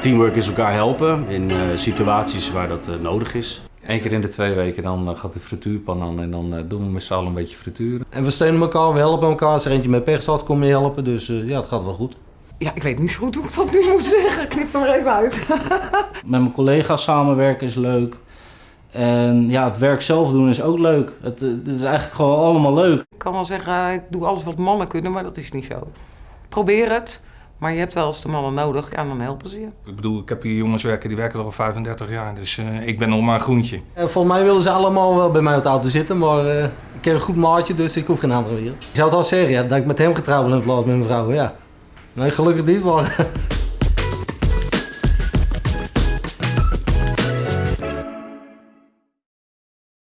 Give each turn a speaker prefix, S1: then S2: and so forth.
S1: teamwork is elkaar helpen in uh, situaties waar dat uh, nodig is.
S2: Eén keer in de twee weken dan uh, gaat de frituurpan aan en dan doen we met z'n allen een beetje frituren.
S3: En we steunen elkaar, we helpen elkaar. Als er eentje met pech staat, kom je helpen. Dus ja, het gaat wel goed.
S4: Ja, ik weet niet zo goed hoe ik dat nu moet zeggen. Knip er maar even uit.
S5: met mijn collega's samenwerken is leuk. En ja, het werk zelf doen is ook leuk. Het, het, is eigenlijk gewoon allemaal leuk.
S4: Ik kan wel zeggen, ik doe alles wat mannen kunnen, maar dat is niet zo. Probeer het, maar je hebt wel eens de mannen nodig, ja, dan helpen ze je.
S6: Ik bedoel, ik heb hier jongens werken, die werken er al 35 jaar, dus uh, ik ben nog maar een groentje.
S3: En volgens mij willen ze allemaal wel bij mij op de auto zitten, maar uh, ik heb een goed maatje, dus ik hoef geen andere weer. Ik zou het al zeggen, ja, dat ik met hem getrouwd ben in plaats met mijn vrouw, ja. Nee, gelukkig niet, maar...